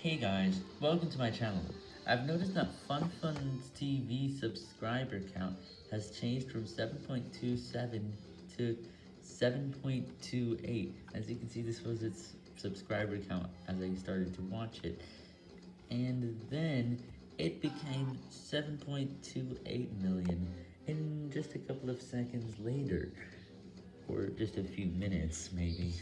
Hey guys, welcome to my channel. I've noticed that FunFun's TV subscriber count has changed from 7.27 to 7.28. As you can see, this was its subscriber count as I started to watch it. And then it became 7.28 million in just a couple of seconds later. Or just a few minutes, maybe.